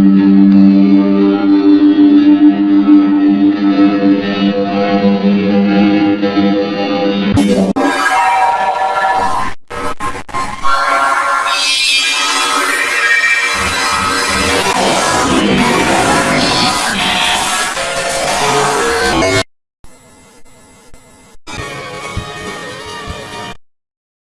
Mm-hmm.